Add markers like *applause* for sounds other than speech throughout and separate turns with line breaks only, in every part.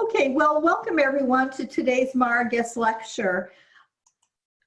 Okay, well, welcome everyone to today's MARA guest lecture.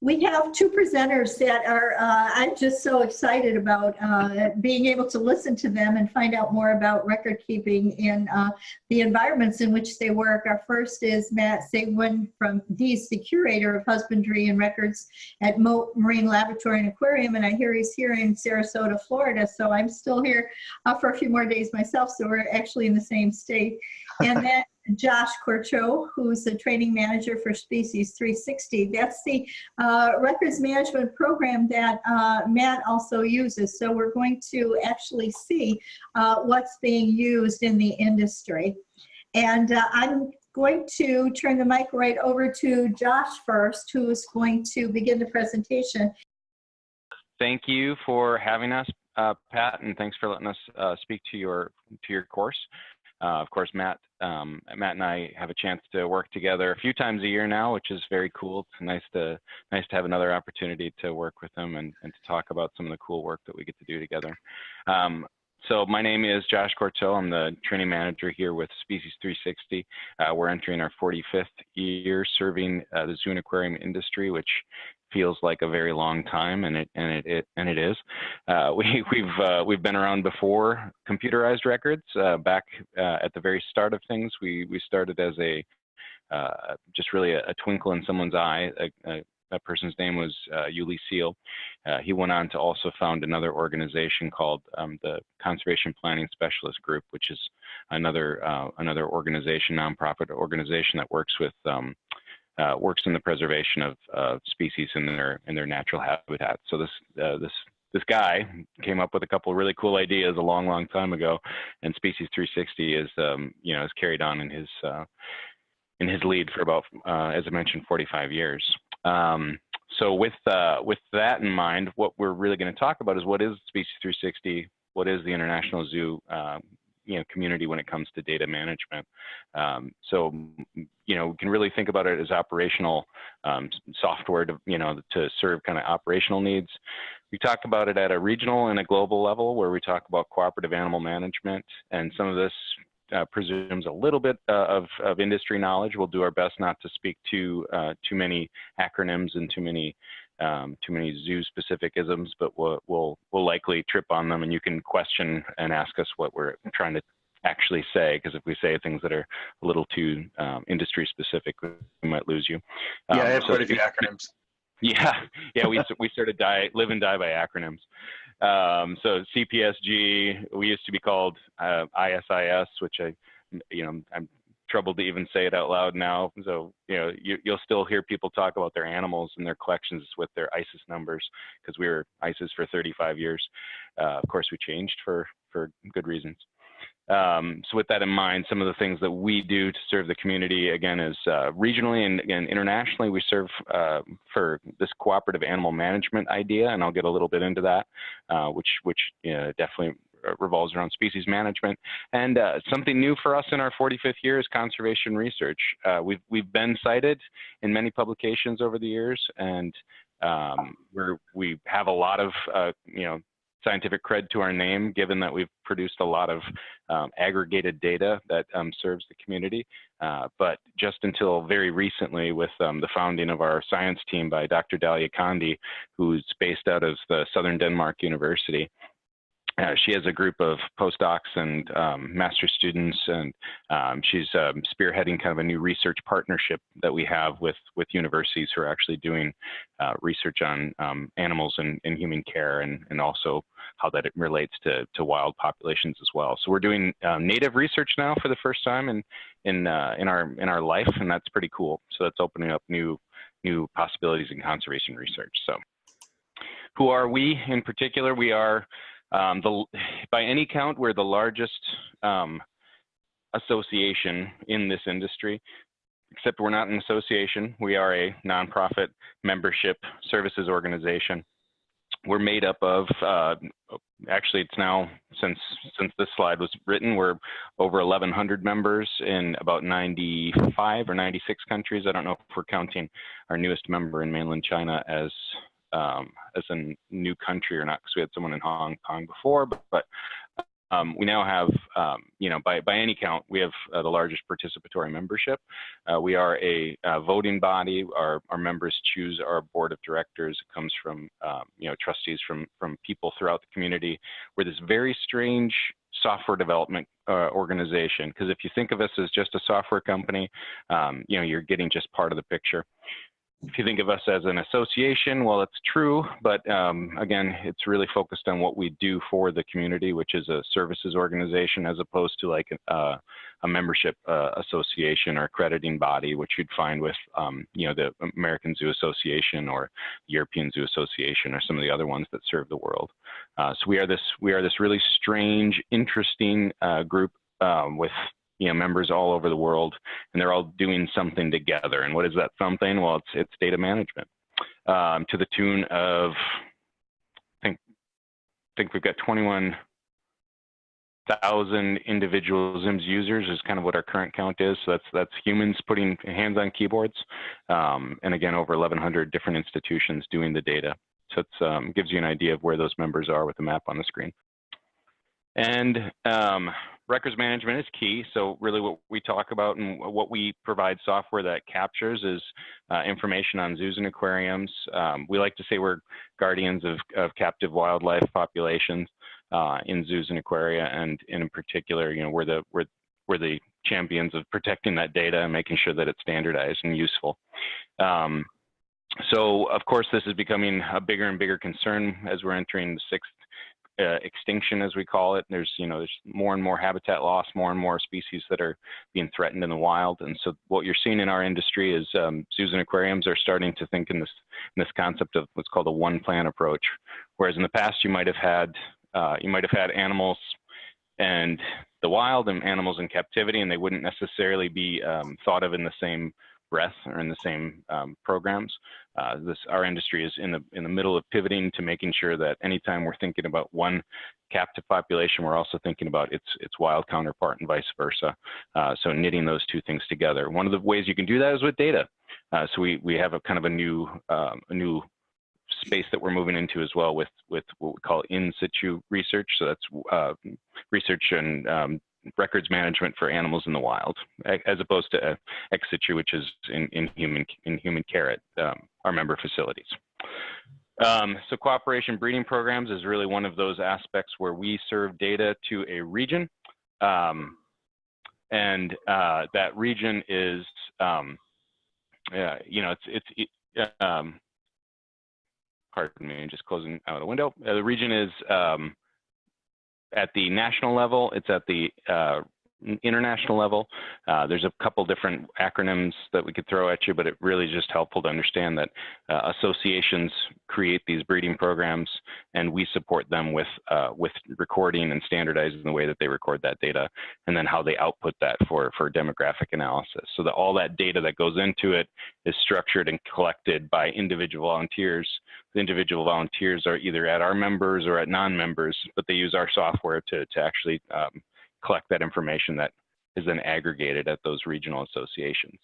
We have two presenters that are, uh, I'm just so excited about uh, being able to listen to them and find out more about record keeping in uh, the environments in which they work. Our first is Matt Sigmund from, he's the curator of husbandry and records at Mote Marine Laboratory and Aquarium, and I hear he's here in Sarasota, Florida, so I'm still here uh, for a few more days myself, so we're actually in the same state. And *laughs* then Josh Corcho, who's the training manager for Species 360. That's the uh, records management program that uh, Matt also uses. So we're going to actually see uh, what's being used in the industry. And uh, I'm going to turn the mic right over to Josh first, who's going to begin the presentation.
Thank you for having us, uh, Pat, and thanks for letting us uh, speak to your to your course. Uh, of course, Matt, um, Matt and I have a chance to work together a few times a year now, which is very cool. It's nice to nice to have another opportunity to work with him and, and to talk about some of the cool work that we get to do together. Um, so my name is Josh Cortel. I'm the training manager here with Species 360. Uh, we're entering our 45th year serving uh, the zoo and aquarium industry, which feels like a very long time, and it and it, it and it is. Uh, *laughs* we we've uh, we've been around before computerized records. Uh, back uh, at the very start of things, we we started as a uh, just really a, a, twinkle in someone's eye. A, a, that person's name was uh, Seal. he went on to also found another organization called um, the Conservation Planning Specialist Group, which is another another organization, nonprofit organization that works with um, uh, works in the preservation of uh, species in their in their natural habitat. So this uh, this this guy came up with a couple of really cool ideas a long, long time ago, and Species 360 is um, you know is carried on in his uh, in his lead for about uh, as I mentioned 45 years. Um, so with uh, with that in mind, what we're really going to talk about is what is Species 360, what is the International Zoo you know community when it comes to data management. Um, so you know we can really think about it as operational um, software to you know to serve kind of operational needs. We talk about it at a regional and a global level where we talk about cooperative animal management and some of this uh, presumes a little bit uh, of, of industry knowledge. We'll do our best not to speak to uh, too many acronyms and too many um, too many zoo specific isms, but we'll, we'll, we'll likely trip on them and you can question and ask us what we're trying to actually say, because if we say things that are a little too um, industry specific, we might lose you.
Um, yeah, I have so quite a few acronyms. *laughs*
Yeah, yeah, we we sort of die, live and die by acronyms. Um, so CPSG, we used to be called uh, ISIS, which I, you know, I'm trouble to even say it out loud now. So, you know, you, will still hear people talk about their animals and their collections with their ISIS numbers because we were ISIS for 35 years. Uh, of course, we changed for, for good reasons. Um, so with that in mind, some of the things that we do to serve the community, again, is uh, regionally and again, internationally, we serve uh, for this cooperative animal management idea, and I'll get a little bit into that, uh, which, which definitely uh, revolves around species management. And uh, something new for us in our 45th year is conservation research. Uh, we've, we've been cited in many publications over the years, and um, we have a lot of, uh, you know, scientific cred to our name, given that we've produced a lot of um, aggregated data that um, serves the community. Uh, but just until very recently, with um, the founding of our science team by Dr. Dalia Conde, who's based out of the Southern Denmark University, uh, she has a group of postdocs and um, master students, and um, she's um, spearheading kind of a new research partnership that we have with with universities who are actually doing uh, research on um, animals and, and, human care, and, and also how that it relates to, to wild populations as well. So we're doing um, native research now for the first time in in uh, in our in our life, and that's pretty cool. So that's opening up new new possibilities in conservation research. So who are we in particular? We are um, the, by any count, we're the largest um, association in this industry, except we're not an association. We are a nonprofit membership services organization. We're made up of, uh, actually it's now, since, since this slide was written, we're over 1,100 members in about 95 or 96 countries. I don't know if we're counting our newest member in mainland China as um, as a new country or not, because we had someone in Hong Kong before, but, but um, we now have, um, you know, by, by any count, we have uh, the largest participatory membership. Uh, we are a uh, voting body. Our, our members choose our board of directors. It comes from, um, you know, trustees from, from people throughout the community. We're this very strange software development uh, organization because if you think of us as just a software company, um, you know, you're getting just part of the picture if you think of us as an association, well, it's true, but um, again, it's really focused on what we do for the community, which is a services organization as opposed to like uh, a membership uh, association or accrediting body, which you'd find with, um, you know, the American Zoo Association or European Zoo Association or some of the other ones that serve the world. Uh, so we are this we are this really strange, interesting uh, group um, with you know, members all over the world, and they're all doing something together. And what is that something? Well, it's it's data management um, to the tune of I think I think we've got 21,000 individual ZIMS users is kind of what our current count is. So that's that's humans putting hands on keyboards, um, and again over 1,100 different institutions doing the data. So it um, gives you an idea of where those members are with the map on the screen. And um, records management is key. So really what we talk about and what we provide software that captures is uh, information on zoos and aquariums. Um, we like to say we're guardians of, of captive wildlife populations uh, in zoos and aquaria. And, in particular, you know, we're the, we're, we're the champions of protecting that data and making sure that it's standardized and useful. Um, so of course, this is becoming a bigger and bigger concern as we're entering the sixth uh, extinction, as we call it. There's, you know, there's more and more habitat loss, more and more species that are being threatened in the wild. And so what you're seeing in our industry is um, zoos and aquariums are starting to think in this, in this concept of what's called a one plan approach. Whereas in the past, you might have had, uh, you might have had animals and the wild and animals in captivity, and they wouldn't necessarily be um, thought of in the same breath or in the same um, programs. Uh, this our industry is in the in the middle of pivoting to making sure that anytime we're thinking about one captive population, we're also thinking about its its wild counterpart and vice versa. Uh, so knitting those two things together. One of the ways you can do that is with data. Uh, so we we have a kind of a new um, a new space that we're moving into as well with with what we call in situ research. So that's uh, research and um, records management for animals in the wild, as opposed to uh, ex situ, which is in, in human in human care at um, our member facilities. Um, so cooperation breeding programs is really one of those aspects where we serve data to a region, um, and uh, that region is, um, uh, you know, it's it's. It, um, pardon me, just closing out the window. Uh, the region is um, at the national level, it's at the uh, international level. Uh, there's a couple different acronyms that we could throw at you, but it really is just helpful to understand that uh, associations create these breeding programs and we support them with, uh, with recording and standardizing the way that they record that data and then how they output that for, for demographic analysis. So that all that data that goes into it is structured and collected by individual volunteers. The individual volunteers are either at our members or at non-members, but they use our software to, to actually um, collect that information that is then aggregated at those regional associations.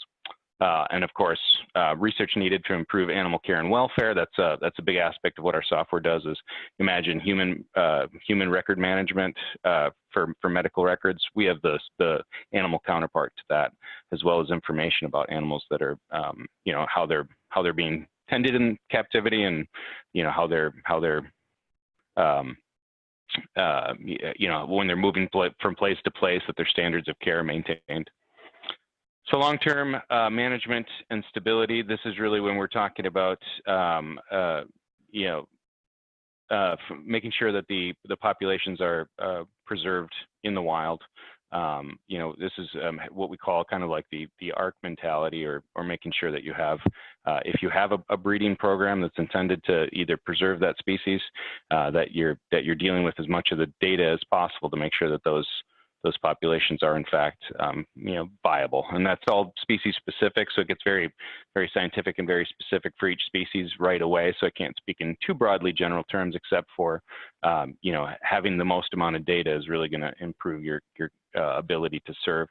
Uh, and of course, uh, research needed to improve animal care and welfare. That's a, that's a big aspect of what our software does is imagine human, uh, human record management uh, for, for medical records. We have the, the animal counterpart to that, as well as information about animals that are, um, you know, how they're, how they're being tended in captivity and, you know, how they're, how they're, um, uh, you know, when they're moving from place to place, that their standards of care are maintained. So long-term uh, management and stability, this is really when we're talking about, um, uh, you know, uh, making sure that the, the populations are uh, preserved in the wild. Um, you know, this is um, what we call kind of like the the ARC mentality, or or making sure that you have, uh, if you have a, a, breeding program that's intended to either preserve that species, uh, that you're that you're dealing with as much of the data as possible to make sure that those those populations are in fact um, you know viable. And that's all species specific so it gets very very scientific and very specific for each species right away. So I can't speak in too broadly general terms except for um, you know having the most amount of data is really going to improve your your uh, ability to serve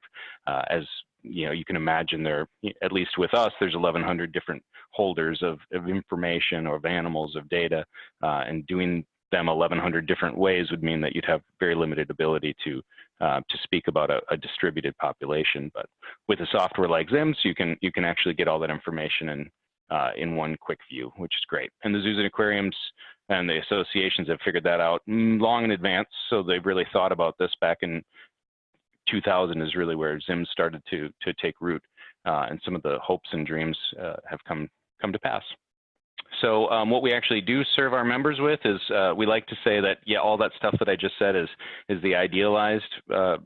uh, as you know you can imagine there at least with us there's 1100 different holders of, of information or of animals of data uh, and doing them 1,100 different ways would mean that you'd have very limited ability to uh, to speak about a, a, distributed population. But with a software like ZIMS, you can you can actually get all that information in uh, in one quick view, which is great. And the zoos and aquariums and the associations have figured that out long in advance, so they've really thought about this back in 2000 is really where ZIMS started to to take root, uh, and some of the hopes and dreams uh, have come come to pass. So um, what we actually do serve our members with is uh, we like to say that yeah, all that stuff that I just said is is the idealized uh,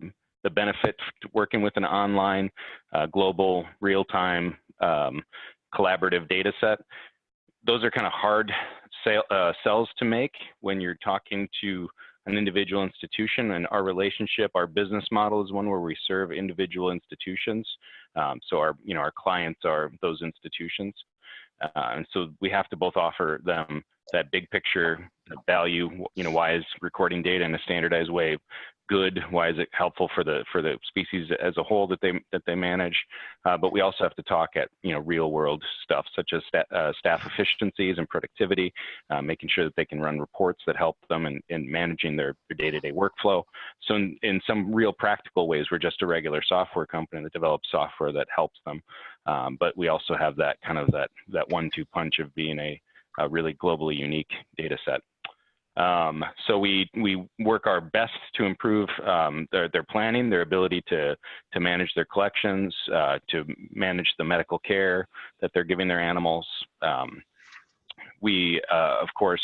the benefit working with an online, uh, global, real-time, um, collaborative data set. Those are kind of hard sale, uh, to make when you're talking to an individual institution and our relationship, our business model is one where we serve individual institutions. Um, so our, you know, our clients are those institutions. Uh, and so we have to both offer them that big picture value, you know, why is recording data in a standardized way good? Why is it helpful for the for the species as a whole that they that they manage? Uh, but we also have to talk at you know real world stuff such as uh, staff efficiencies and productivity, uh, making sure that they can run reports that help them in, in managing their, their day-to-day workflow. So in, in some real practical ways, we're just a regular software company that develops software that helps them. Um, but we also have that kind of that that one-two punch of being a, a really globally unique data set. Um, so we we work our best to improve um, their their planning, their ability to to manage their collections, uh, to manage the medical care that they're giving their animals. Um, we uh, of course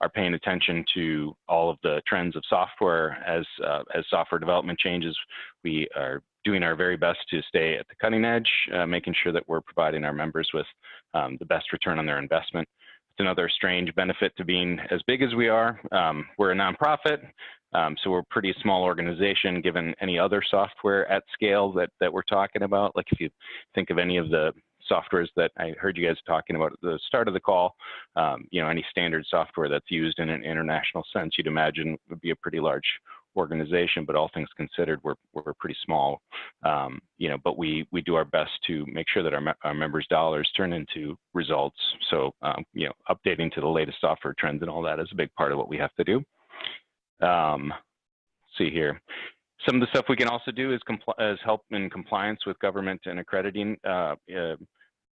are paying attention to all of the trends of software as uh, as software development changes. We are doing our very best to stay at the cutting edge, uh, making sure that we're providing our members with um, the best return on their investment another strange benefit to being as big as we are. Um, we're a nonprofit, um, so we're a pretty small organization given any other software at scale that, that we're talking about. Like if you think of any of the softwares that I heard you guys talking about at the start of the call, um, you know, any standard software that's used in an international sense, you'd imagine would be a pretty large organization, but all things considered, we're, we're pretty small. Um, you know, but we, we do our best to make sure that our, our members' dollars turn into results. So, um, you know, updating to the latest software trends and all that is a big part of what we have to do. Um, see here. Some of the stuff we can also do is, is help in compliance with government and accrediting uh, uh,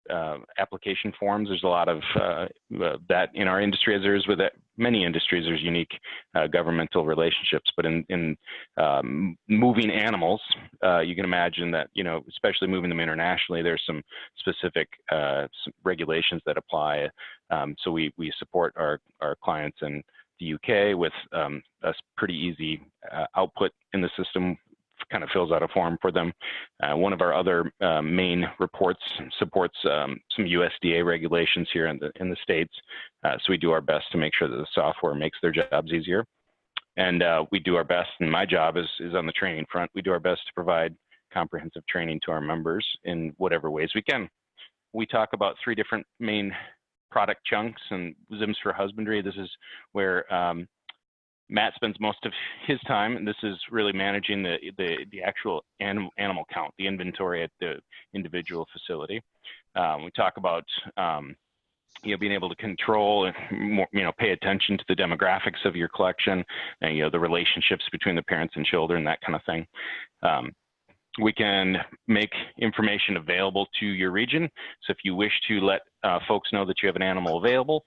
uh, application forms. There's a lot of uh, uh, that in our industry, as there is with many industries. There's unique uh, governmental relationships, but in, in um, moving animals, uh, you can imagine that you know, especially moving them internationally, there's some specific uh, regulations that apply. Um, so we we support our our clients in the UK with um, a pretty easy output in the system kind of fills out a form for them. Uh, one of our other uh, main reports supports um, some USDA regulations here in the in the states, uh, so we do our best to make sure that the software makes their jobs easier. And uh, we do our best, and my job is is on the training front. We do our best to provide comprehensive training to our members in whatever ways we can. We talk about three different main product chunks and ZIMS for husbandry. This is where um, Matt spends most of *laughs* his time, and this is really managing the the, the actual anim, animal count, the inventory at the individual facility. Um, we talk about um, you know being able to control and more, you know pay attention to the demographics of your collection, and you know the relationships between the parents and children, that kind of thing. Um, we can make information available to your region. So if you wish to let uh, folks know that you have an animal available,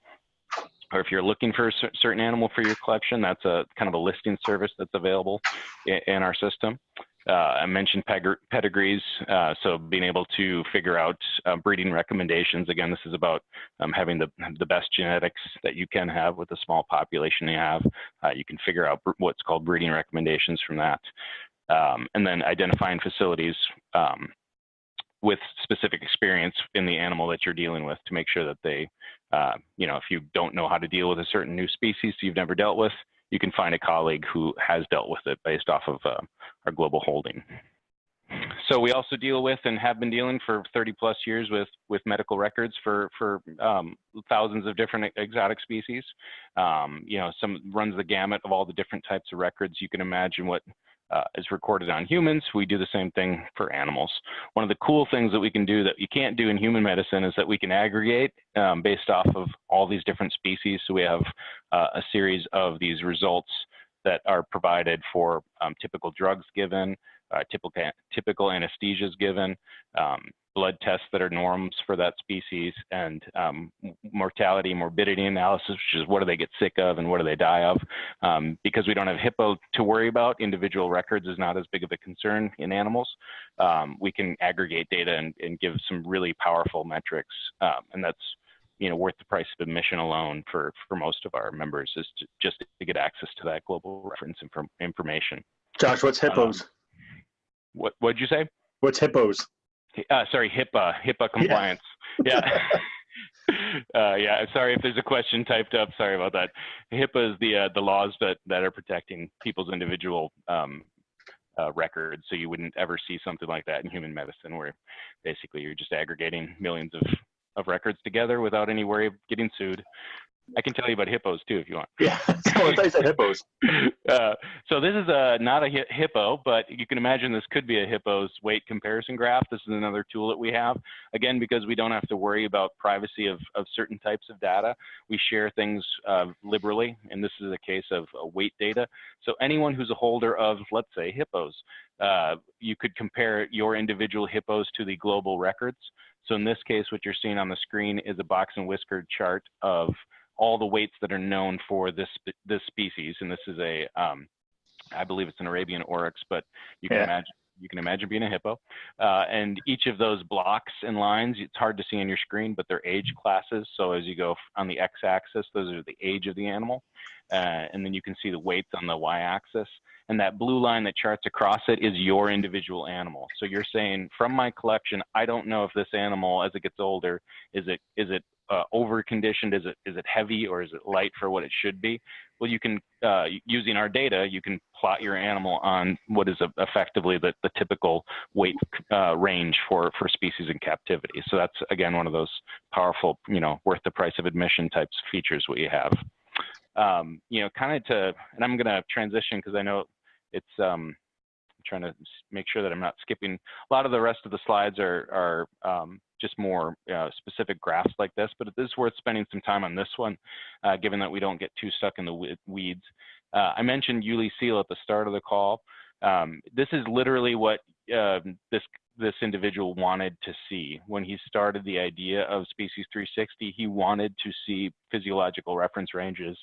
or if you're looking for a certain animal for your collection, that's a kind of a listing service that's available in, our system. Uh, I mentioned pedigrees, uh, so being able to figure out uh, breeding recommendations. Again, this is about um, having the, the best genetics that you can have with the small population you have. Uh, you can figure out what's called breeding recommendations from that. Um, and then identifying facilities um, with specific experience in the animal that you're dealing with to make sure that they uh, you know, if you don't know how to deal with a certain new species you've never dealt with, you can find a colleague who has dealt with it based off of uh, our global holding. So we also deal with and have been dealing for 30 plus years with with medical records for for um, thousands of different exotic species. Um, you know, some runs the gamut of all the different types of records. You can imagine what uh, is recorded on humans, we do the same thing for animals. One of the cool things that we can do that you can't do in human medicine is that we can aggregate um, based off of all these different species. So we have uh, a series of these results that are provided for um, typical drugs given, uh, typical, typical anesthesias given, um, blood tests that are norms for that species, and um, mortality, morbidity analysis, which is what do they get sick of and what do they die of. Um, because we don't have HIPAA to worry about, individual records is not as big of a concern in animals. Um, we can aggregate data and, and, give some really powerful metrics, um, and that's you know worth the price of admission alone for for most of our members is to, just to get access to that global reference inform, information.
Josh, what's hippos?
Um, what what'd you say?
What's hippos?
Uh, sorry, HIPAA, HIPAA compliance. *laughs* Yeah. *laughs* uh, yeah. Sorry if there's a question typed up. Sorry about that. HIPAA is the uh, the laws that that are protecting people's individual um, uh, records. So you wouldn't ever see something like that in human medicine, where basically you're just aggregating millions of of records together without any worry of getting sued. I can tell you about hippos too if you want.
Yeah, so *laughs* I said hippos. *laughs*
Uh, so this is a not a hippo, but you can imagine this could be a hippo's weight comparison graph. This is another tool that we have. Again, because we don't have to worry about privacy of, of certain types of data, we share things uh, liberally, and this is a case of uh, weight data. So anyone who's a holder of, let's say, hippos, uh, you could compare your individual hippos to the global records. So in this case, what you're seeing on the screen is a box and whisker chart of all the weights that are known for this this species, and this is a, um, I believe it's an Arabian oryx, but you can yeah. imagine you can imagine being a hippo. Uh, and each of those blocks and lines, it's hard to see on your screen, but they're age classes. So as you go on the x-axis, those are the age of the animal. Uh, and then you can see the weights on the y-axis. And that blue line that charts across it is your individual animal. So you're saying, from my collection, I don't know if this animal, as it gets older, is it is it uh, over conditioned? Is it is it heavy or is it light for what it should be? Well, you can uh, using our data, you can plot your animal on what is effectively the, the typical weight uh, range for for species in captivity. So that's again one of those powerful, you know, worth the price of admission types features we have. Um, you know, kind of to, and I'm going to transition because I know it's um, trying to make sure that I'm not skipping. A lot of the rest of the slides are, are um, just more uh, specific graphs like this, but it is worth spending some time on this one, uh, given that we don't get too stuck in the weeds. Uh, I mentioned Uli Seal at the start of the call. Um, this is literally what um, this this individual wanted to see when he started the idea of Species 360. He wanted to see physiological reference ranges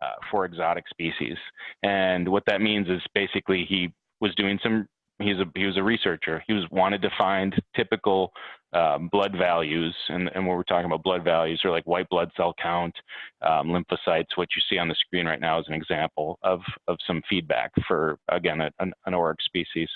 uh, for exotic species, and what that means is basically he was doing some he's a he was a researcher. He was wanted to find typical um, blood values, and and when we're talking about blood values, are like white blood cell count, um, lymphocytes. What you see on the screen right now is an example of of some feedback for again a, an, an species.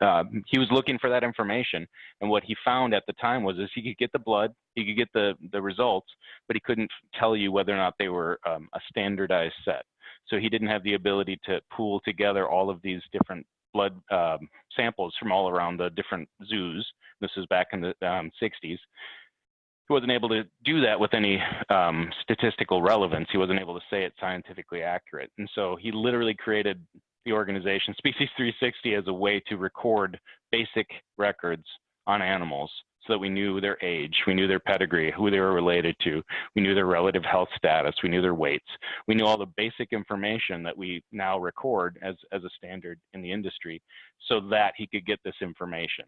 Um, he was looking for that information, and what he found at the time was is he could get the blood, he could get the the results, but he couldn't tell you whether or not they were um, a standardized set. So he didn't have the ability to pool together all of these different blood um, samples from all around the different zoos. This is back in the um, 60s. He wasn't able to do that with any um, statistical relevance. He wasn't able to say it scientifically accurate. And so he literally created the organization *laughs* Species 360 as a way to record basic records on animals so that we knew their age, we knew their pedigree, who they were related to, we knew their relative health status, we knew their weights, we knew all the basic information that we now record as, as a standard in the industry so that he could get this information.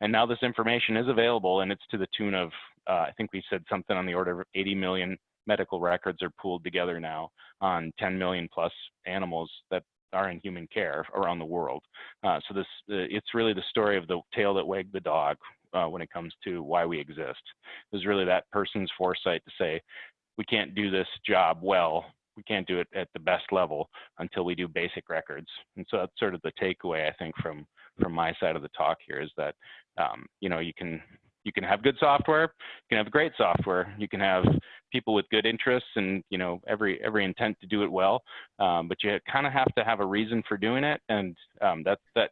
And now this information is available and it's to the tune of, uh, I think we said something on the order of 80 million medical records are pooled together now on 10 million plus animals that are in human care around the world. Uh, so this, uh, it's really the story of the tail that wagged the dog uh, when it comes to why we exist. There's really that person's foresight to say, we can't do this job well. We can't do it at the best level until we do basic records. And so that's sort of the takeaway I think from from my side of the talk here is that um, you know you can you can have good software, you can have great software, you can have people with good interests and you know every every intent to do it well, um, but you kind of have to have a reason for doing it, and um, that that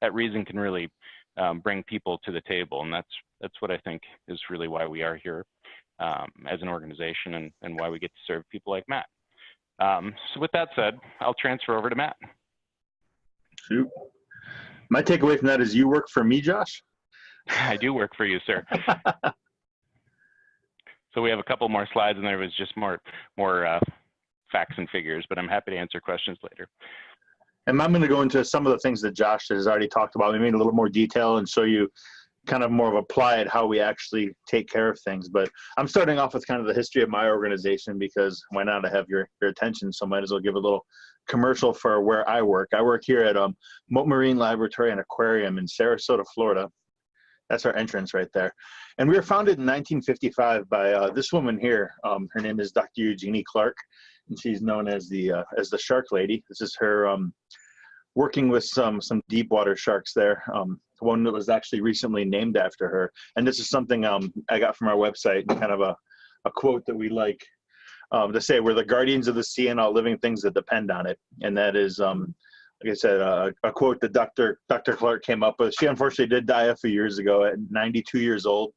that reason can really um, bring people to the table. And that's, that's what I think is really why we are here um, as an organization and, and why we get to serve people like Matt. Um, so with that said, I'll transfer over to Matt.
Shoot. My takeaway from that is you work for me, Josh. *laughs*
I do work for you, sir. *laughs* so we have a couple more slides, and there was just more more uh, facts and figures, but I'm happy to answer questions later.
And I'm going to go into some of the things that Josh has already talked about, maybe in a little more detail, and show you kind of more of applied how we actually take care of things. But I'm starting off with kind of the history of my organization because why not? I have your your attention, so might as well give a little commercial for where I work. I work here at um, Mote Marine Laboratory and Aquarium in Sarasota, Florida. That's our entrance right there. And we were founded in 1955 by uh, this woman here. Um, her name is Dr. Eugenie Clark, and she's known as the uh, as the Shark Lady. This is her um, working with some some deep water sharks there. Um, one that was actually recently named after her. And this is something um, I got from our website, kind of a, a quote that we like um, to say, we're the guardians of the sea and all living things that depend on it. And that is, um, like I said, uh, a quote that Dr. Dr. Clark came up with. She unfortunately did die a few years ago at 92 years old.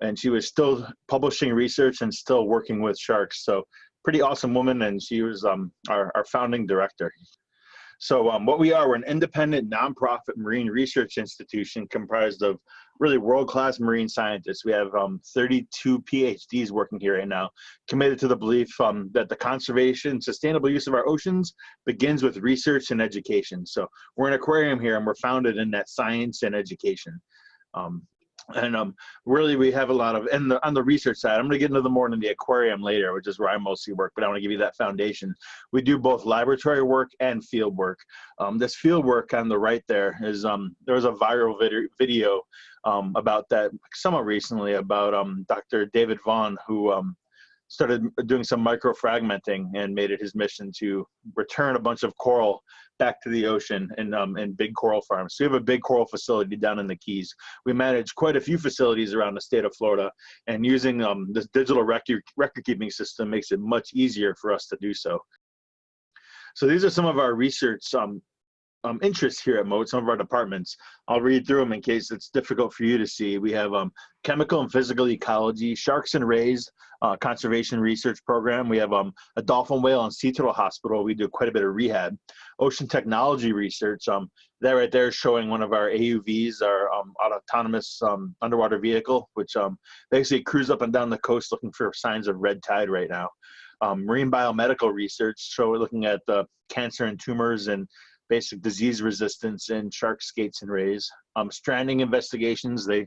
And she was still publishing research and still working with sharks. So pretty awesome woman. And she was um, our, our founding director. So um, what we are, we're an independent nonprofit marine research institution comprised of really world-class marine scientists. We have um, 32 PhDs working here right now, committed to the belief um, that the conservation, sustainable use of our oceans begins with research and education. So we're an aquarium here and we're founded in that science and education. And um, really we have a lot of and the, on the research side i'm going to get into the more in the aquarium later which is where i mostly work but i want to give you that foundation. We do both laboratory work and field work. Um, this field work on the right there is um, there was a viral vid video um, about that somewhat recently about um, dr david vaughan who um, started doing some microfragmenting and made it his mission to return a bunch of coral back to the ocean in, um, in big coral farms. So we have a big coral facility down in the Keys. We manage quite a few facilities around the state of Florida and using um, this digital record, record keeping system makes it much easier for us to do so. So these are some of our research um, um, interests here at Mote, some of our departments. I'll read through them in case it's difficult for you to see. We have um, chemical and physical ecology, sharks and rays, uh, conservation research program. We have um, a dolphin whale and sea turtle hospital. We do quite a bit of rehab. Ocean technology research. Um, that right there is showing one of our AUVs, our um, autonomous um, underwater vehicle, which um, basically cruise up and down the coast looking for signs of red tide right now. Marine biomedical research, so we're looking at uh, cancer and tumors and basic disease resistance in shark skates and rays. Um, stranding investigations, they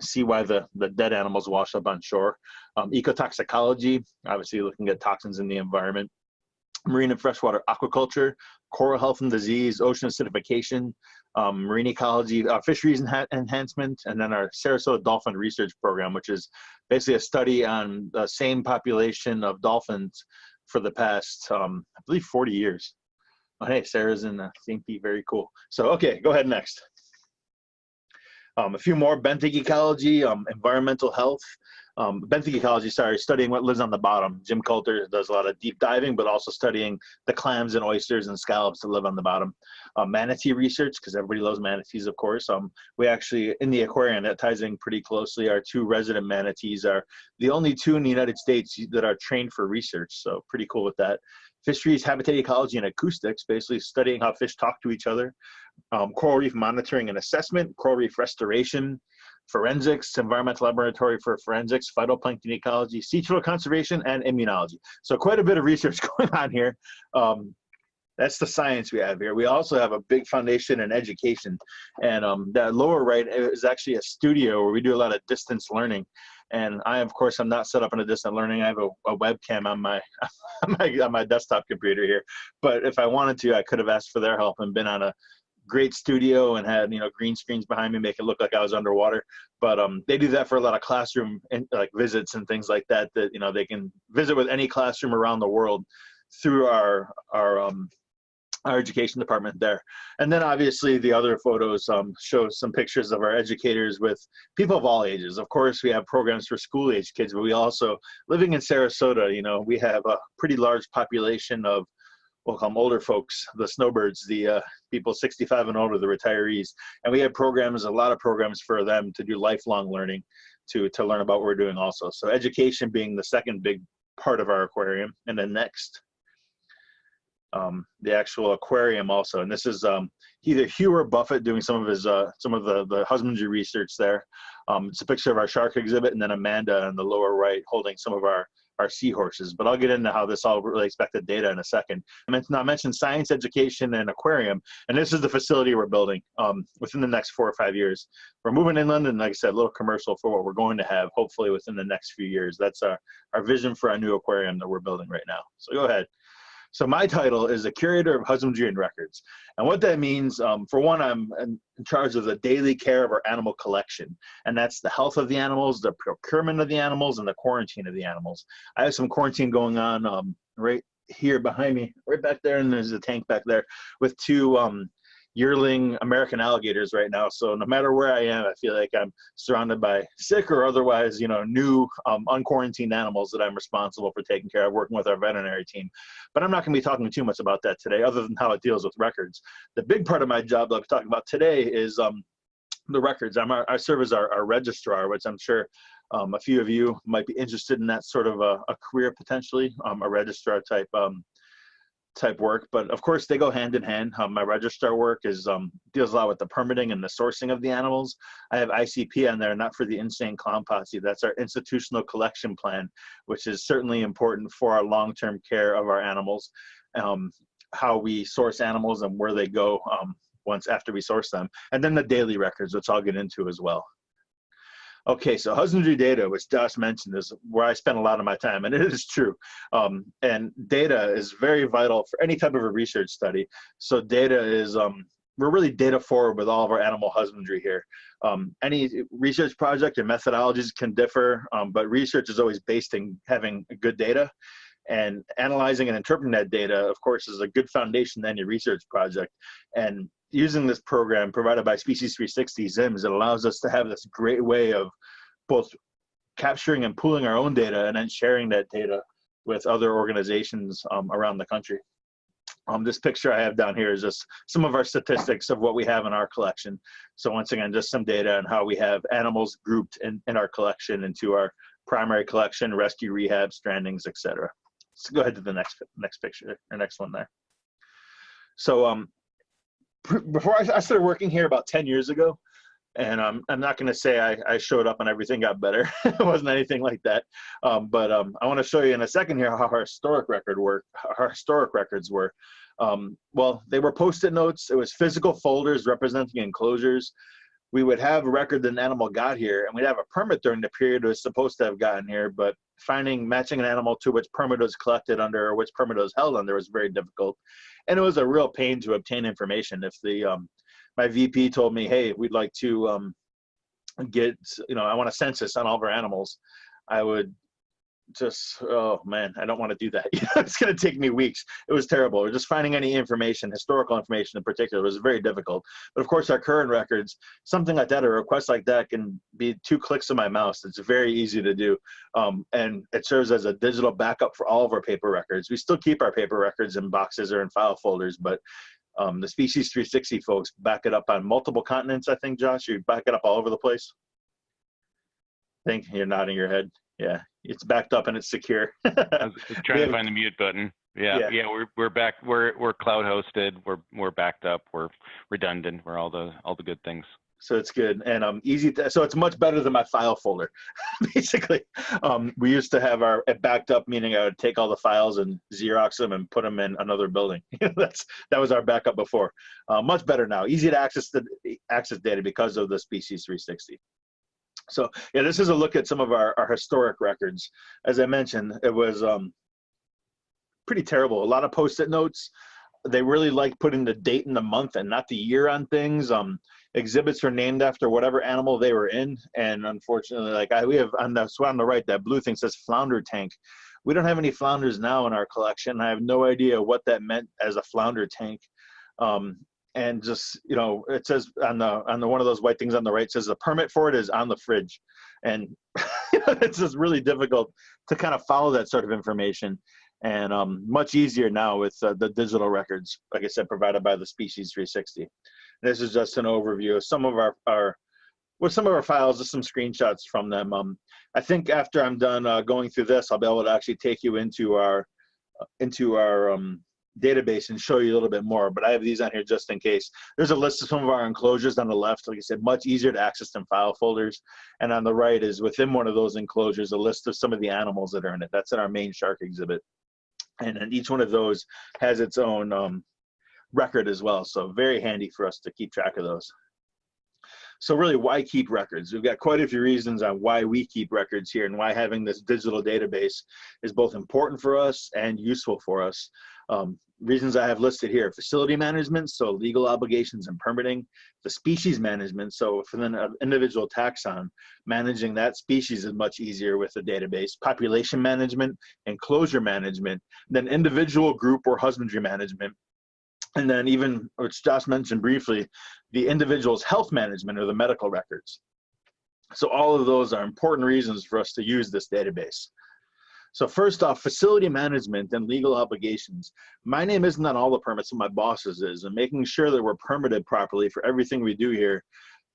see why the, the dead animals wash up on shore. Um, ecotoxicology, obviously looking at toxins in the environment. Marine and freshwater aquaculture, coral health and disease, ocean acidification, um, marine ecology, uh, fisheries enha enhancement, and then our Sarasota Dolphin Research Program, which is basically a study on the same population of dolphins for the past, um, I believe, 40 years. Oh, hey, Sarah's in the St. Pete. Very cool. So, okay, go ahead next. Um, a few more, benthic ecology, um, environmental health. Um, benthic ecology, sorry, studying what lives on the bottom. Jim Culter does a lot of deep diving, but also studying the clams and oysters and scallops that live on the bottom. Uh, manatee research, because everybody loves manatees, of course. Um, we actually, in the aquarium, that ties in pretty closely. Our two resident manatees are the only two in the United States that are trained for research, so pretty cool with that fisheries, habitat ecology, and acoustics, basically studying how fish talk to each other, um, coral reef monitoring and assessment, coral reef restoration, forensics, environmental laboratory for forensics, phytoplankton ecology, sea turtle conservation, and immunology. So quite a bit of research *laughs* going on here. Um, that's the science we have here. We also have a big foundation in education. And um, that lower right is actually a studio where we do a lot of distance learning. And I, of course, I'm not set up in a distant learning. I have a, a webcam on my, *laughs* on my on my desktop computer here. But if I wanted to, I could have asked for their help and been on a great studio and had you know green screens behind me, make it look like I was underwater. But um, they do that for a lot of classroom and like visits and things like that. That you know they can visit with any classroom around the world through our our um, our education department there. And then obviously the other photos um, show some pictures of our educators with people of all ages. Of course, we have programs for school age kids, but we also, living in Sarasota, you know, we have a pretty large population of, we'll call them older folks, the snowbirds, the uh, people 65 and older, the retirees. And we have programs, a lot of programs for them to do lifelong learning to, to learn about what we're doing also. So education being the second big part of our aquarium. And then next, um, the actual aquarium also. And this is um, either Hugh or Buffett doing some of his uh, some of the the husbandry research there. Um, it's a picture of our shark exhibit, and then Amanda in the lower right holding some of our our seahorses. But I'll get into how this all relates back to data in a second. I mentioned, I mentioned science education and aquarium, and this is the facility we're building um, within the next four or five years. We're moving inland, and like I said, a little commercial for what we're going to have hopefully within the next few years. That's our, our vision for our new aquarium that we're building right now. So go ahead. So my title is a curator of husbandry and records. And what that means, um, for one, I'm in charge of the daily care of our animal collection. And that's the health of the animals, the procurement of the animals, and the quarantine of the animals. I have some quarantine going on um, right here behind me, right back there, and there's a tank back there with two um, yearling American alligators right now. So no matter where I am, I feel like I'm surrounded by sick or otherwise, you know, new um, unquarantined animals that I'm responsible for taking care of, working with our veterinary team. But I'm not going to be talking too much about that today, other than how it deals with records. The big part of my job that I'm talking about today is um, the records. I'm our, I serve as our, our registrar, which I'm sure um, a few of you might be interested in that sort of a, a career potentially, um, a registrar type um, type work. But of course, they go hand in hand. Um, my registrar work is um, deals a lot with the permitting and the sourcing of the animals. I have ICP on there, not for the Insane Clown Posse. That's our institutional collection plan, which is certainly important for our long-term care of our animals. Um, how we source animals and where they go um, once after we source them, and then the daily records, which I'll get into as well. Okay, so husbandry data, which Josh mentioned, is where I spend a lot of my time, and it is true. Um, and data is very vital for any type of a research study. So data is, um, we're really data forward with all of our animal husbandry here. Um, any research project and methodologies can differ, um, but research is always based in having good data. And analyzing and interpreting that data, of course, is a good foundation to any research project. And using this program provided by Species 360 ZIMS, it allows us to have this great way of both capturing and pooling our own data and then sharing that data with other organizations um, around the country. Um, this picture I have down here is just some of our statistics of what we have in our collection. So once again, just some data on how we have animals grouped in, in our collection into our primary collection, rescue, rehab, strandings, etc. So go ahead to the next next picture, or next one there. So um, before I, I started working here about 10 years ago, and um, I'm not going to say I, I, showed up and everything got better. *laughs* it wasn't anything like that. Um, but um, I want to show you in a second here how our historic record work, our historic records were. Um, well, they were post-it notes. It was physical folders representing enclosures. We would have a record that an animal got here, and we'd have a permit during the period it was supposed to have gotten here. But finding matching an animal to which permit was collected under or which permit was held under was very difficult and it was a real pain to obtain information. If the um, my VP told me, "Hey, we'd like to um, get, you know, I want a census on all of our animals," I would just, oh man, I don't want to do that. *laughs* it's going to take me weeks. It was terrible. Just finding any information, historical information in particular, was very difficult. But of course, our current records, something like that, a request like that, can be two clicks of my mouse. It's very easy to do, um, and it serves as a digital backup for all of our paper records. We still keep our paper records in boxes or in file folders, but um, the Species 360 folks back it up on multiple continents. I think, Josh, you back it up all over the place. I think you're nodding your head. Yeah, it's backed up and it's secure. *laughs*
Trying to find the mute button. Yeah,
Yeah.
yeah, we're we're back. We're we're cloud hosted. We're we're backed up. We're redundant. We're all the all the good things.
so it's good and um easy to, so it's much better than my file folder *laughs* basically um we used to have our it backed up meaning i would take all the files and xerox them and put them in another building *laughs* that's that was our backup before uh, much better now easy to access the access data because of the species 360 so yeah this is a look at some of our, our historic records. As i mentioned it was um pretty terrible. A lot of post-it notes. They really like putting the date and the month and not the year on things. Um exhibits are named after whatever animal they were in. And unfortunately like i we have on the so on the right that blue thing says flounder tank. We don't have any flounders now in our collection. I have no idea what that meant as a flounder tank. Um and just you know it says on the on the one of those white things on the right says the permit for it is on the fridge. And *laughs* it's just really difficult to kind of follow that sort of information. And um, much easier now with uh, the digital records like i said provided by the species 360 this is just an overview of some of our our with some of our files just some screenshots from them. Um, i think after i'm done uh, going through this i'll be able to actually take you into our into our um, database and show you a little bit more, but I have these on here just in case. There's a list of some of our enclosures on the left. Like I said, much easier to access than file folders. And on the right is within one of those enclosures, a list of some of the animals that are in it. That's in our main shark exhibit. And then each one of those has its own um, record as well. So very handy for us to keep track of those. So really, why keep records? We've got quite a few reasons on why we keep records here and why having this digital database is both important for us and useful for us. Um, reasons I have listed here, facility management, so legal obligations and permitting, the species management, so for an individual taxon, managing that species is much easier with a database, population management, enclosure management, then individual group or husbandry management, and then even, which Josh mentioned briefly, the individual's health management or the medical records. So all of those are important reasons for us to use this database. So first off, facility management and legal obligations. My name isn't on all the permits, my boss's is, and making sure that we're permitted properly for everything we do here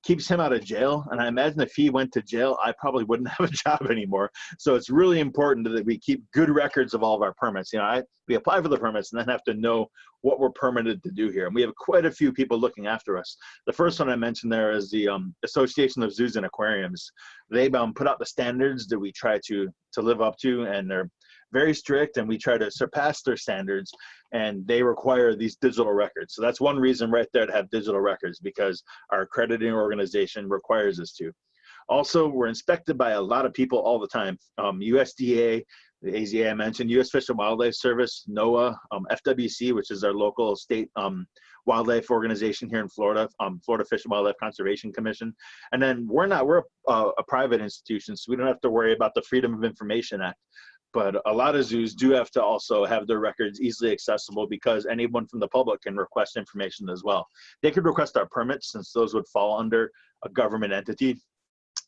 keeps him out of jail. And I imagine if he went to jail, I probably wouldn't *laughs* have a job anymore. So it's really important that we keep good records of all of our permits. You know, I, we apply for the permits and then have to know what we're permitted to do here. And we have quite a few people looking after us. The first one I mentioned there is the um, Association of Zoos and Aquariums. They um, put out the standards that we try to to live up to, and they're very strict and we try to surpass their standards and they require these digital records. So that's one reason right there to have digital records because our accrediting organization requires us to. Also, we're inspected by a lot of people all the time. Um, USDA, the AZA I mentioned, U.S. Fish and Wildlife Service, NOAA, um, FWC, which is our local state um, wildlife organization here in Florida, um, Florida Fish and Wildlife Conservation Commission. And then we're not, we're a, a private institution, so we don't have to worry about the Freedom of Information Act but a lot of zoos do have to also have their records easily accessible because anyone from the public can request information as well. They could request our permits since those would fall under a government entity,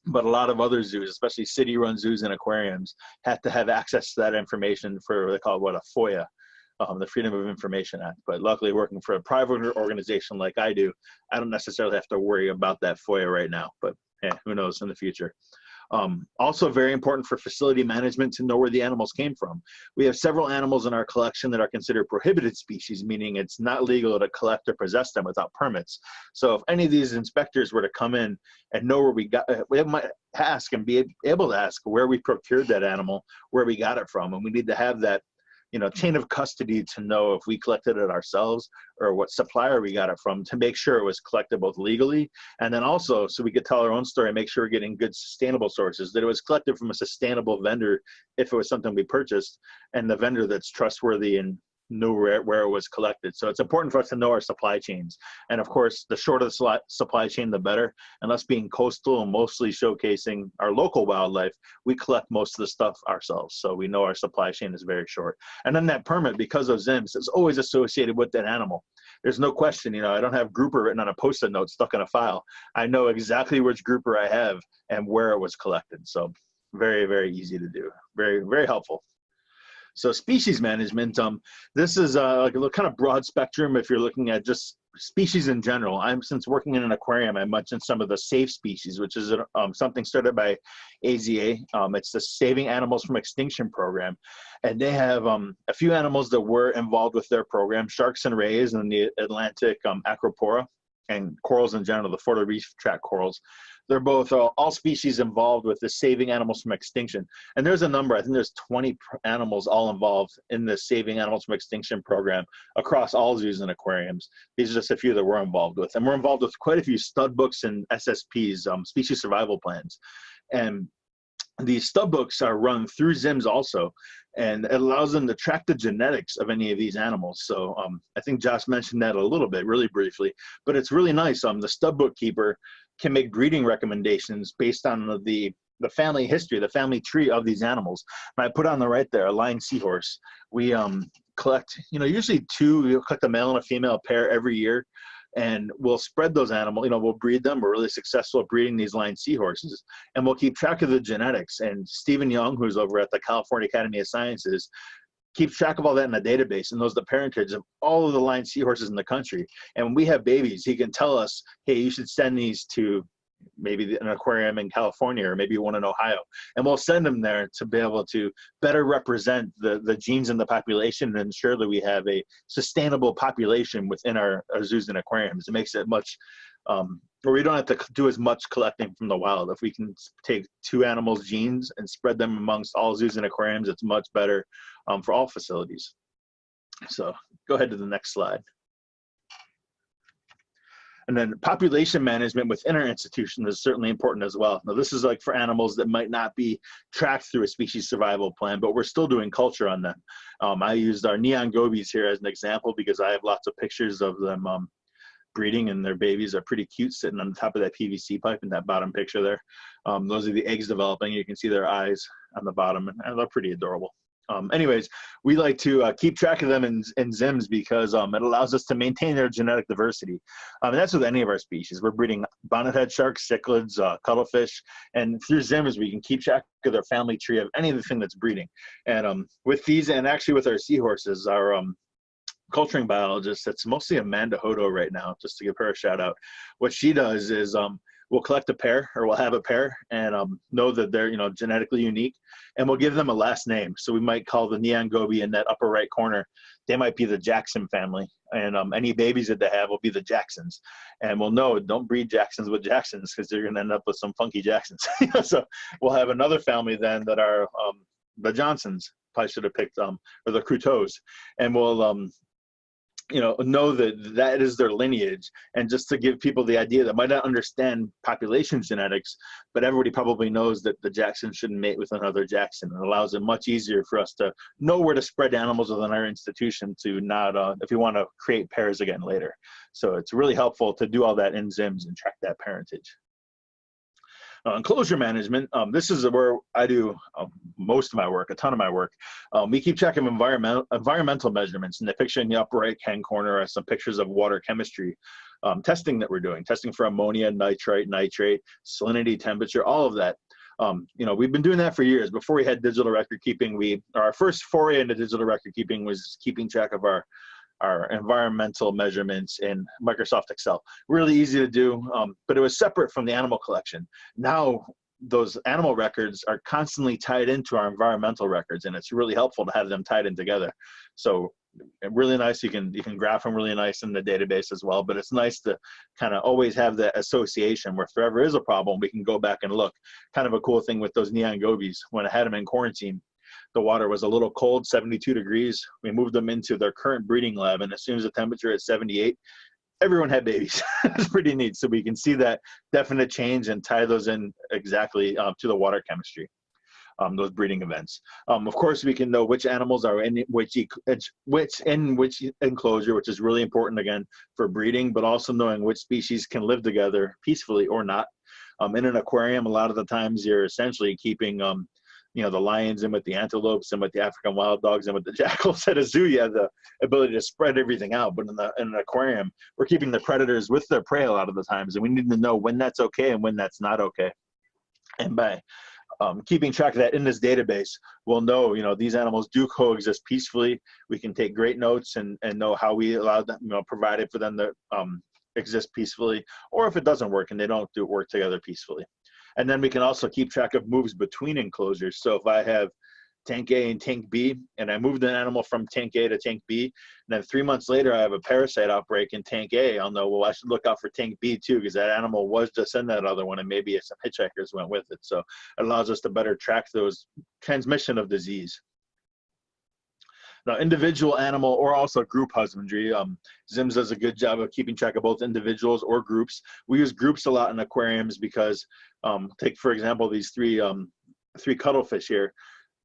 but a lot of other zoos, especially city-run zoos and aquariums, have to have access to that information for what they call what a FOIA, um, the Freedom of Information Act. But luckily, working for a private organization like I do, I don't necessarily have to worry about that FOIA right now. But hey, who knows in the future. Um, also very important for facility management to know where the animals came from. We have several animals in our collection that are considered prohibited species, meaning it's not legal to collect or possess them without permits. So if any of these inspectors were to come in and know where we got, uh, we might ask and be able to ask where we procured that animal, where we got it from, and we need to have that you know, chain mm-hmm. of custody to know if we collected it ourselves or what supplier we got it from to make sure it was collected both legally and then also so we could tell our own story and make sure we're getting good sustainable sources, that it was collected from a sustainable vendor if it was something we purchased and the vendor that's trustworthy and knew where, where it was collected. So it's important for us to know our supply chains. And of course, the shorter the supply chain, the better. And us being coastal and mostly showcasing our local wildlife, we collect most of the stuff ourselves. So we know our supply chain is very short. And then that permit, because of ZIMS, is always associated with that animal. There's no question, you know, I don't have grouper written on a post-it note stuck in a file. I know exactly which grouper I have and where it was collected. So very, very easy to do. Very, very helpful. So species management, um, this is uh, like a kind of broad spectrum if you're looking at just species in general. I'm since working in an aquarium, I mentioned some of the safe species, which is um, something started by AZA. Um, it's the Saving Animals from Extinction program, and they have um, a few animals that were involved with their program: sharks and rays, and the Atlantic um, acropora, and corals in general, the Florida reef tract corals they're both uh, all species involved with the saving animals from extinction. And there's a number, I think there's 20 animals all involved in the saving animals from extinction program across all zoos and aquariums. These are just a few that we're involved with. And we're involved with quite a few stud books and SSPs, um, species survival plans. And these stud books are run through ZIMS also, and it allows them to track the genetics of any of these animals. So um, I think Josh mentioned that a little bit, really briefly, but it's really nice. Um, the stud bookkeeper can make breeding recommendations based on the the family history, the family tree of these animals. And I put on the right there a lion seahorse. We um, collect, you know, usually two. we'll collect a male and a female pair every year, and we'll spread those animals. You know, we'll breed them. We're really successful at breeding these lion seahorses, and we'll keep track of the genetics. And Stephen Young, who's over at the California Academy of Sciences, keeps track of all that in a database and knows the parentage of all of the lion seahorses in the country. And when we have babies, he can tell us, hey, you should send these to maybe an aquarium in California or maybe one in Ohio. And we'll send them there to be able to better represent the, the genes in the population and ensure that we have a sustainable population within our, our zoos and aquariums. It makes it much, um, we don't have to do as much collecting from the wild. If we can take two animals' genes and spread them amongst all zoos and aquariums, it's much better um, for all facilities. So go ahead to the next slide. And then population management within our institution is certainly important as well. Now, this is like for animals that might not be tracked through a species survival plan, but we're still doing culture on them. Um, I used our neon gobies here as an example because I have lots of pictures of them um, breeding and their babies are pretty cute sitting on the top of that PVC pipe in that bottom picture there. Um, those are the eggs developing. You can see their eyes on the bottom and they're pretty adorable. Um, anyways, we like to uh, keep track of them in, in ZIMS because um, it allows us to maintain their genetic diversity. Um, and that's with any of our species. We're breeding bonnethead sharks, cichlids, uh, cuttlefish, and through ZIMS we can keep track of their family tree of any of the thing that's breeding. And um, with these, and actually with our seahorses, our um, culturing biologist, that's mostly Amanda Hodo right now, just to give her a shout out. What she does is um, we'll collect a pair or we'll have a pair and um, know that they're you know genetically unique and we'll give them a last name. So we might call the neon goby in that upper right corner. They might be the jackson family and um, any babies that they have will be the jacksons. And we'll know don't breed jacksons with jacksons because they're going to end up with some funky jacksons. *laughs* So we'll have another family then that are um, the johnsons probably should have picked um or the Cruteaus, and we'll um you know know that that is their lineage. And just to give people the idea that might not understand population genetics but everybody probably knows that the jackson shouldn't mate with another jackson. It allows it much easier for us to know where to spread animals within our institution to not uh, if we want to create pairs again later. So it's really helpful to do all that in zims and track that parentage uh, enclosure management, um, this is where I do uh, most of my work, a ton of my work. Um, we keep track of environmental environmental measurements. In the picture in the upper right hand corner are some pictures of water chemistry um, testing that we're doing, testing for ammonia, nitrite, nitrate, salinity, temperature, all of that. Um, you know, we've been doing that for years. Before we had digital record keeping, we our first foray into digital record keeping was keeping track of our our environmental measurements in Microsoft Excel. Really easy to do, um, but it was separate from the animal collection. Now those animal records are constantly tied into our environmental records and it's really helpful to have them tied in together. So really nice, you can, you can graph them really nice in the database as well, but it's nice to kind of always have that association where if there ever is a problem, we can go back and look. Kind of a cool thing with those neon gobies, when I had them in quarantine, the water was a little cold, 72 degrees. We moved them into their current breeding lab, and as soon as the temperature at 78, everyone had babies. *laughs* it's pretty neat. So we can see that definite change and tie those in exactly um, to the water chemistry. Um, those breeding events. Um, of course, we can know which animals are in which which in which enclosure, which is really important again for breeding, but also knowing which species can live together peacefully or not. Um, in an aquarium, a lot of the times you're essentially keeping um, you know the lions and with the antelopes and with the African wild dogs and with the *laughs* jackals at a zoo, you have the ability to spread everything out. But in the in an aquarium, we're keeping the predators with their prey a lot of the times, and we need to know when that's okay and when that's not okay. And by um, keeping track of that in this database, we'll know, you know, these animals do coexist peacefully. We can take great notes and, and know how we allow them, you know, provided for them to um, exist peacefully, or if it doesn't work and they don't do work together peacefully. And then we can also keep track of moves between enclosures. So if I have tank A and tank B, and I moved an animal from tank A to tank B, and then three months later I have a parasite outbreak in tank A, I'll know, well, I should look out for tank B too, because that animal was just in that other one, and maybe some hitchhikers went with it. So it allows us to better track those transmission of disease. Now, individual animal or also group husbandry, um, ZIMS does a good job of keeping track of both individuals or groups. We use groups a lot in aquariums because, um, take for example, these three, um, three cuttlefish here.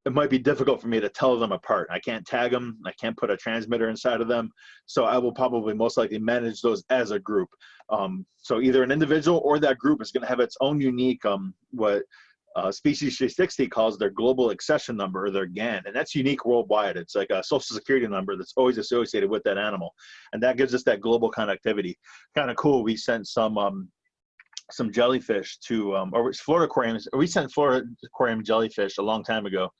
It might be difficult for me to tell them apart. I can't tag them. I can't put a transmitter inside of them. So I will probably most likely manage those as a group. Um, so either an individual or that group is going to have its own unique um, what uh, Species 360 calls their global accession number their GAN, and that's unique worldwide. It's like a social security number that's always associated with that animal, and that gives us that global connectivity. Kind of cool. We sent some um, some jellyfish to, um, or Florida aquariums. We sent Florida aquarium jellyfish a long time ago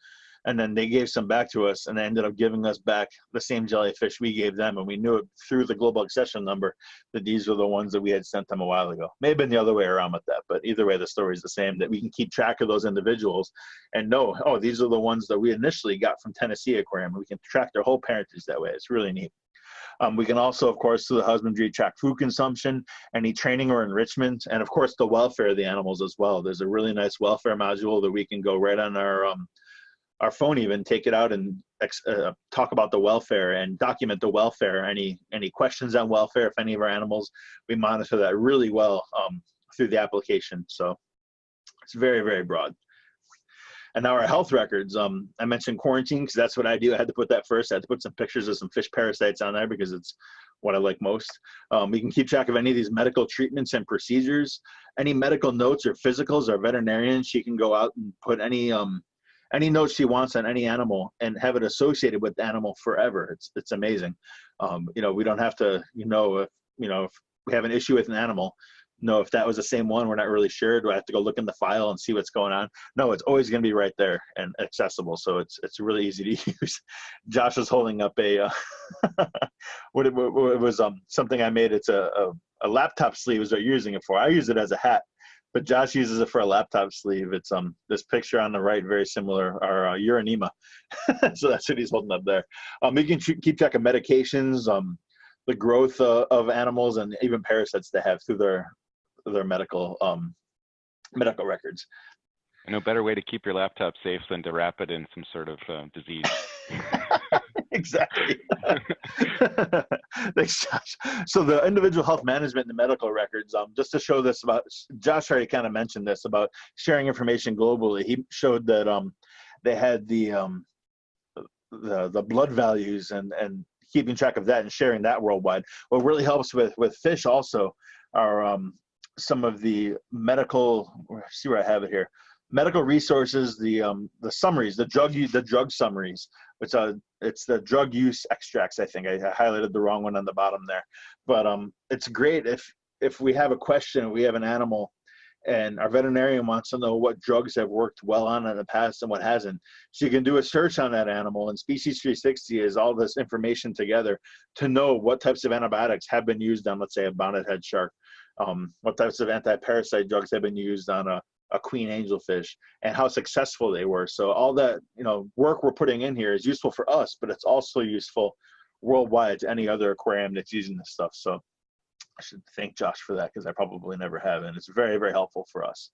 and then they gave some back to us and they ended up giving us back the same jellyfish we gave them. And we knew it through the global accession number that these were the ones that we had sent them a while ago. May have been the other way around with that but either way the story is the same that we can keep track of those individuals and know oh these are the ones that we initially got from tennessee aquarium. We can track their whole parentage that way. It's really neat. Um, we can also, of course, through the husbandry, track food consumption, any training or enrichment, and of course the welfare of the animals as well. There's a really nice welfare module that we can go right on our um, our phone, even take it out and uh, talk about the welfare and document the welfare. Any any questions on welfare? If any of our animals, we monitor that really well um, through the application. So it's very very broad. And now our health records. Um, I mentioned quarantine because that's what I do. I had to put that first. I had to put some pictures of some fish parasites on there because it's what I like most. Um, we can keep track of any of these medical treatments and procedures. Any medical notes or physicals. Our veterinarian, she can go out and put any um, any notes she wants on any animal and have it associated with the animal forever. It's it's amazing. Um, you know, we don't have to. You know, if you know if we have an issue with an animal, know if that was the same one. We're not really sure. Do I have to go look in the file and see what's going on? No, it's always going to be right there and accessible. So it's it's really easy to *laughs* use. Josh is holding up a uh, *laughs* what, it, what, it, was um something I made. It's a, a, a laptop sleeve is what you're using it for. I use it as a hat, but Josh uses it for a laptop sleeve. It's um this picture on the right very similar our uh, Uronema. *laughs* so that's what he's holding up there. Um, you can keep track of medications. Um, the growth uh, of animals and even parasites they have through their their medical um, medical records.
No better way to keep your laptop safe than to wrap it in some sort of uh, disease. *laughs* *laughs*
exactly. *laughs* Thanks, Josh. So the individual health management and the medical records, um, just to show this about, Josh already kind of mentioned this about sharing information globally. He showed that um, they had the um, the the blood values and and keeping track of that and sharing that worldwide. What really helps with with fish also are um, some of the medical see where I have it here medical resources the um the summaries the drug use the drug summaries. It's a it's the drug use extracts I think. I, highlighted the wrong one on the bottom there. But um it's great if if we have a question we have an animal and our veterinarian wants to know what drugs have worked well on in the past and what hasn't. So you can do a search on that animal and Species 360 is all this information together to know what types of antibiotics have been used on, let's say, a bonnet head shark. Um, what types of anti-parasite drugs have been used on a, a queen angelfish and how successful they were. So all that you know work we're putting in here is useful for us, but it's also useful worldwide to any other aquarium that's using this stuff. So I should thank Josh for that because I probably never have, and it's very very helpful for us.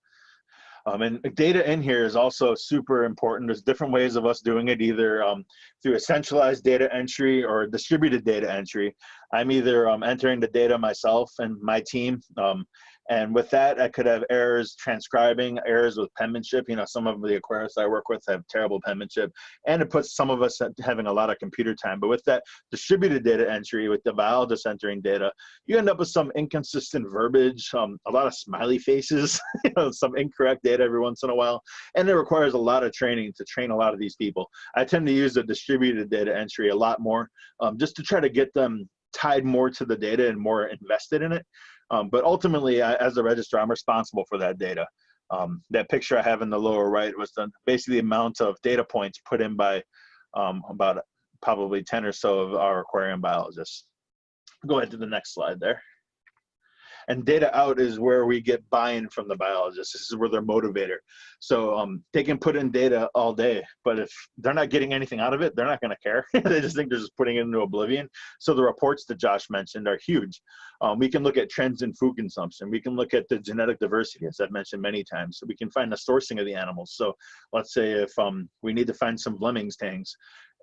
Um, and data in here is also super important. There's different ways of us doing it, either um, through a centralized data entry or distributed data entry. I'm either um, entering the data myself and my team, um, and with that, I could have errors transcribing, errors with penmanship. You know, some of the aquarists I work with have terrible penmanship, and it puts some of us having a lot of computer time. But with that distributed data entry, with the biologist entering data, you end up with some inconsistent verbiage, um, a lot of smiley faces, *laughs* you know, some incorrect data every once in a while, and it requires a lot of training to train a lot of these people. I tend to use the distributed data entry a lot more, um, just to try to get them tied more to the data and more invested in it. Um, but ultimately, I, as a registrar, I'm responsible for that data. Um, that picture I have in the lower right was the, basically the amount of data points put in by um, about probably 10 or so of our aquarium biologists. Go ahead to the next slide there and data out is where we get buy-in from the biologists. This is where they're motivator. So um, they can put in data all day, but if they're not getting anything out of it, they're not going to care. *laughs* they just think they're just putting it into oblivion. So the reports that Josh mentioned are huge. Um, we can look at trends in food consumption. We can look at the genetic diversity, as I've mentioned many times. So we can find the sourcing of the animals. So let's say if um, we need to find some Fleming's tangs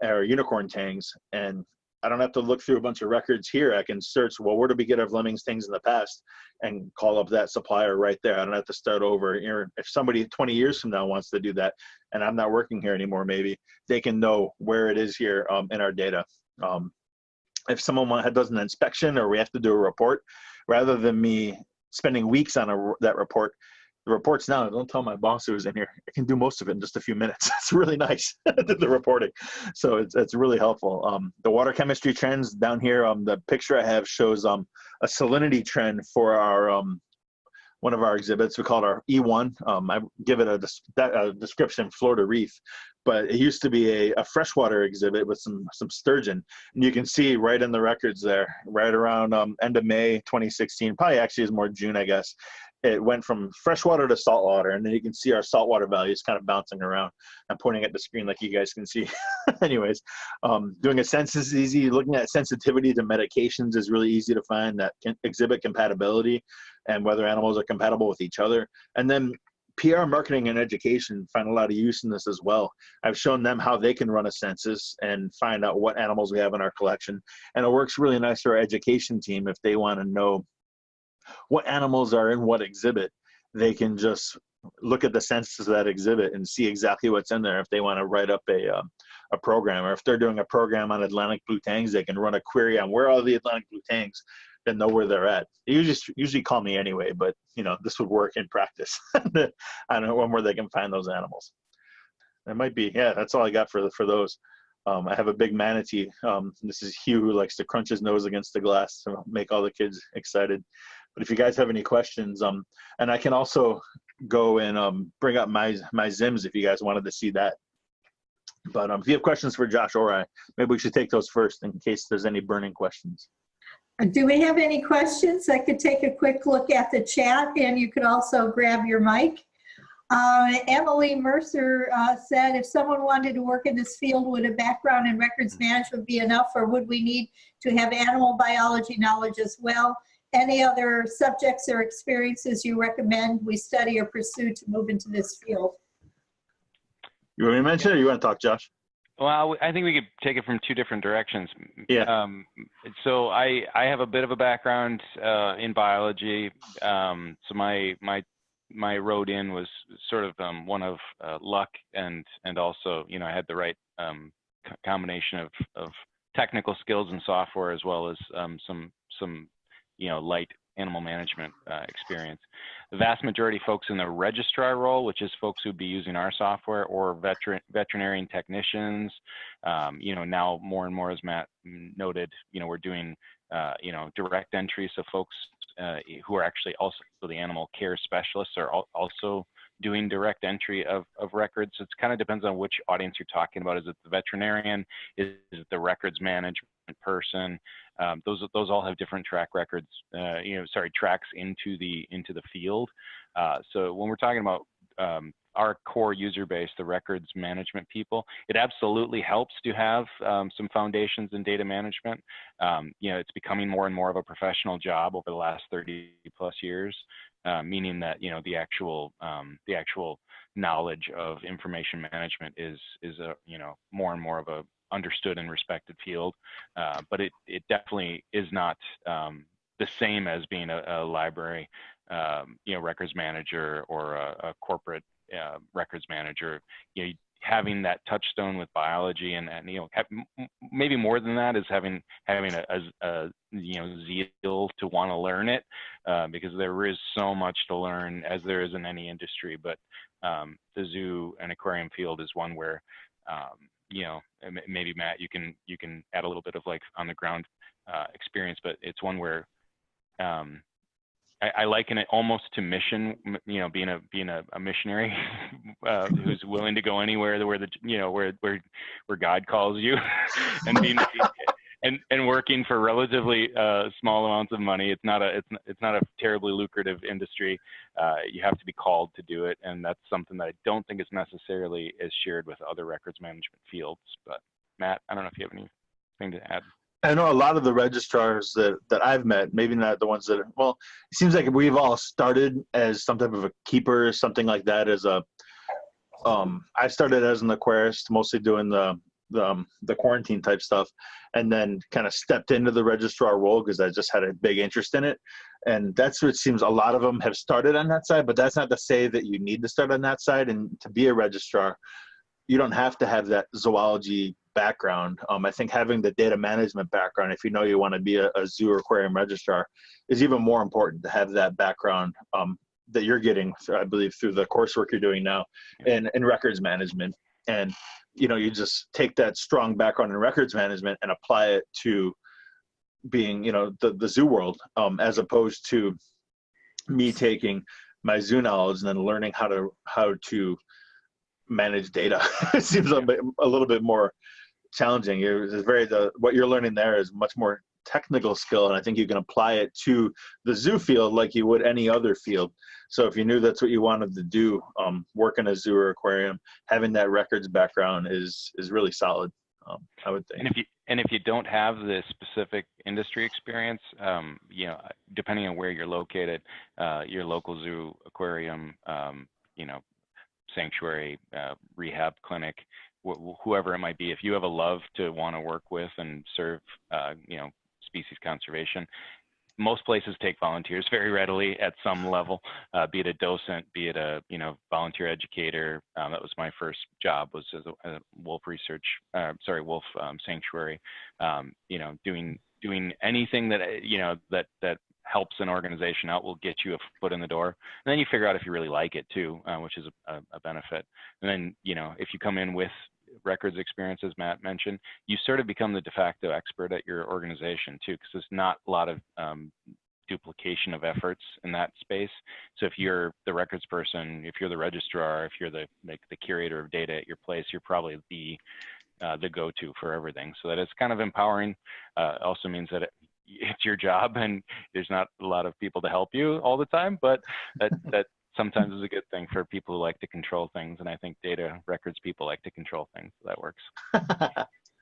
or unicorn tangs, and I don't have to look through a bunch of records here. I can search, well, where did we get our Fleming's things in the past and call up that supplier right there. I don't have to start over. If somebody 20 years from now wants to do that and I'm not working here anymore, maybe they can know where it is here um, in our data. Um, if someone does an inspection or we have to do a report, rather than me spending weeks on a, that report, the reports now. Don't tell my boss who was in here. I can do most of it in just a few minutes. *laughs* it's really nice, *laughs* the reporting. So it's, it's really helpful. Um, the water chemistry trends down here, um, the picture I have shows um, a salinity trend for our um, one of our exhibits. We call it our E1. Um, I give it a, a description, Florida Reef, but it used to be a, a freshwater exhibit with some some sturgeon, and you can see right in the records there, right around um, end of May 2016, probably actually is more June, I guess. It went from freshwater to saltwater, and then you can see our saltwater values kind of bouncing around. I'm pointing at the screen like you guys can see. *laughs* Anyways, um, doing a census is easy. Looking at sensitivity to medications is really easy to find that can exhibit compatibility and whether animals are compatible with each other. And then PR marketing and education find a lot of use in this as well. I've shown them how they can run a census and find out what animals we have in our collection. And it works really nice for our education team if they want to know what animals are in what exhibit. They can just look at the census of that exhibit and see exactly what's in there if they want to write up a, uh, a program. Or if they're doing a program on Atlantic blue tangs, they can run a query on where are the Atlantic blue tangs and know where they're at. They usually usually call me anyway, but you know this would work in practice. I don't know where they can find those animals. It might be yeah. That's all I got for for those. Um, I have a big manatee. Um, this is Hugh who likes to crunch his nose against the glass to make all the kids excited. But if you guys have any questions, um, and I can also go and um, bring up my my Zims if you guys wanted to see that. But um, if you have questions for Josh or I, maybe we should take those first in case there's any burning questions.
Do we have any questions? I could take a quick look at the chat and you could also grab your mic. Uh, Emily Mercer uh, said, if someone wanted to work in this field, would a background in records management be enough or would we need to have animal biology knowledge as well? Any other subjects or experiences you recommend we study or pursue to move into this field?
You want me to mention it or you want to talk, Josh?
Well, I think we could take it from two different directions.
Yeah.
Um, so I I have a bit of a background uh, in biology. Um, so my my my road in was sort of um, one of uh, luck and and also you know I had the right um, combination of of technical skills and software as well as um, some some you know light animal management uh, experience. The vast majority of folks in the registrar role, which is folks who'd be using our software, or veteran, veterinarian technicians. Um, you know, now more and more, as Matt noted, you know, we're doing, uh, you know, direct entry. So folks uh, who are actually also the animal care specialists are also doing direct entry of, of records. So it kind of depends on which audience you're talking about. Is it the veterinarian? Is it the records management person? Um, those those all have different track records. Uh, you know, sorry, tracks into the into the field. Uh, so when we're talking about um, our core user base, the records management people, it absolutely helps to have um, some foundations in data management. Um, you know, it's becoming more and more of a professional job over the last 30 plus years, uh, meaning that you know the actual um, the actual knowledge of information management is is a you know more and more of a understood and respected field, uh, but it it definitely is not um, the same as being a, a library, um, you know, records manager or a, a corporate uh, records manager. You know, having that touchstone with biology and, and you know have, maybe more than that is having having a, a, a you know zeal to want to learn it uh, because there is so much to learn as there is in any industry but um, the zoo and aquarium field is one where um, you know, maybe Matt, you can you can add a little bit of like on the ground uh, experience, but it's one where um, I, I, liken it almost to mission. You know, being a being a, a missionary *laughs* uh, who's willing to go anywhere where the you know where where where God calls you, *laughs* and being and and working for relatively uh, small amounts of money. It's not a it's it's not a terribly lucrative industry. Uh, you have to be called to do it, and that's something that I don't think is necessarily is shared with other records management fields. But Matt, I don't know if you have anything to add.
I know a lot of the registrars that, that I've met, maybe not the ones that are, well, it seems like we've all started as some type of a keeper, something like that as a, um, I started as an aquarist, mostly doing the the, um, the quarantine type stuff and then kind of stepped into the registrar role because I just had a big interest in it. And that's what it seems a lot of them have started on that side, but that's not to say that you need to start on that side. And to be a registrar, you don't have to have that zoology background. Um, I think having the data management background, if you know you want to be a, a zoo or aquarium registrar, is even more important to have that background um, that you're getting, I believe, through the coursework you're doing now in, in records management. And you know you just take that strong background in records management and apply it to being you know the, the zoo world um, as opposed to me taking my zoo knowledge and then learning how to how to manage data. *laughs* it seems a, bit, a little bit more challenging. It's very the what you're learning there is much more technical skill, and I think you can apply it to the zoo field like you would any other field. So if you knew that's what you wanted to do, um, work in a zoo or aquarium, having that records background is is really solid. Um, I would think.
And if you and if you don't have the specific industry experience, um, you know, depending on where you're located, uh, your local zoo, aquarium, um, you know, sanctuary, uh, rehab clinic, whoever it might be, if you have a love to want to work with and serve, uh, you know, species conservation, most places take volunteers *laughs* very readily at some level, uh, be it a docent, be it a you know volunteer educator. Um, that was my first job was as a, a wolf research, uh, sorry, wolf um, sanctuary. Um, you know, doing doing anything that you know that that helps an organization out will get you a foot in the door. And then you figure out if you really like it too, uh, which is a, a benefit. And then you know if you come in with records experience, as Matt mentioned, you sort of become the de facto expert at your organization too, because there's not a lot of um, duplication of efforts in that space. So if you're the records person, if you're the registrar, if you're the like the curator of data at your place, you're probably the uh, the go-to for everything. So that it's kind of empowering. Uh, also means that it, it's your job and there's not a lot of people to help you all the time, but that that sometimes is a good thing for people who like to control things. And I think data records people like to control things. So that works.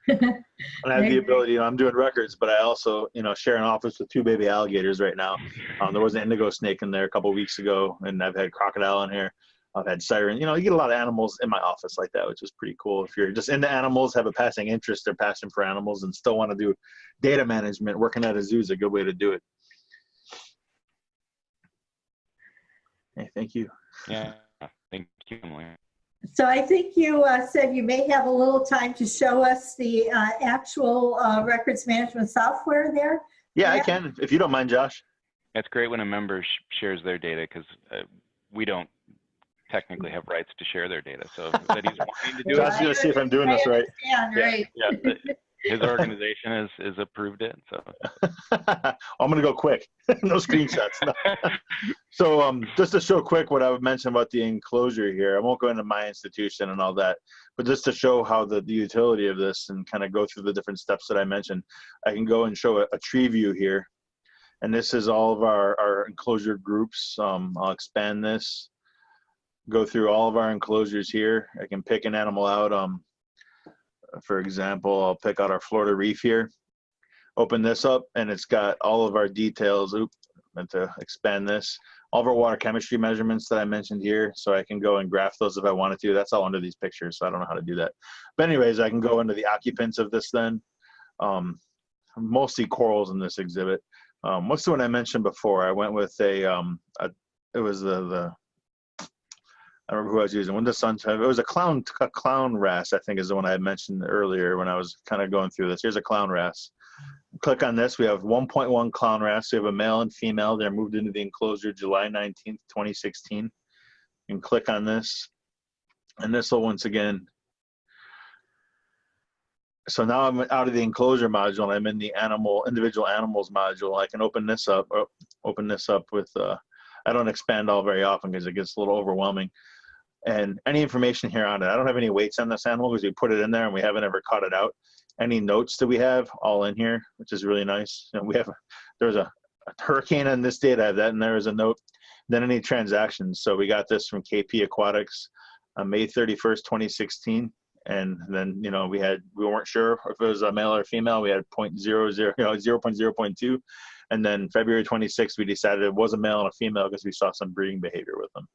and *laughs* I have the ability, you know, I'm doing records, but I also, you know, share an office with two baby alligators right now. Um, there was an indigo snake in there a couple weeks ago, and I've had crocodile in here. I've had siren. You know, you get a lot of animals in my office like that, which is pretty cool. If you're just into animals, have a passing interest or passion for animals, and still want to do data management, working at a zoo is a good way to do it. Okay, thank you.
Yeah, thank you, Emily.
So I think you uh, said you may have a little time to show us the uh, actual uh, records management software there.
Yeah, I can, if you don't mind, Josh.
It's great when a member sh shares their data because uh, we don't technically have rights to share their data. So that he's wanting to do
Josh,
it,
gonna see if I'm doing this right.
Yeah, right.
yeah, the- his *laughs* organization has, has approved it. So *laughs*
I'm gonna go quick. *laughs* no screenshots. No. So um, just to show quick what I would mention about the enclosure here, I won't go into my institution and all that, but just to show how the, the utility of this and kind of go through the different steps that I mentioned, I can go and show a, a tree view here. And this is all of our, our enclosure groups. Um, I'll expand this, go through all of our enclosures here. I can pick an animal out. Um, for example, I'll pick out our Florida reef here. Open this up and it's got all of our details. Oop, meant to expand this. All of our water chemistry measurements that I mentioned here. So I can go and graph those if I wanted to. That's all under these pictures. So I don't know how to do that. But anyways, I can go into the occupants of this then. Um, mostly corals in this exhibit. Um, what's the one I mentioned before? I went with a, um, a it was the, the I remember who I was using. When the sun, it was a clown, a clown wrasse, I think is the one I mentioned earlier when I was kind of going through this. Here's a clown wrasse. Click on this. We have 1.1 clown wrasse. We have a male and female. They're moved into the enclosure July 19th, 2016. And click on this. And this will once again. So now I'm out of the enclosure module. and I'm in the animal, individual animals module. I can open this up, or open this up with, uh, I don't expand all very often because it gets a little overwhelming and any information here on it. I don't have any weights on this animal because we put it in there and we haven't ever cut it out. Any notes that we have all in here, which is really nice. And we have, there's a, a hurricane on this date. I have that and there is a note. Then any transactions. So we got this from KP Aquatics on May 31st, 2016. And then, you know, we had, we weren't sure if it was a male or female. We had 0.00, you know, 0.0.2. And then February 26th, we decided it was a male and a female because we saw some breeding behavior with them.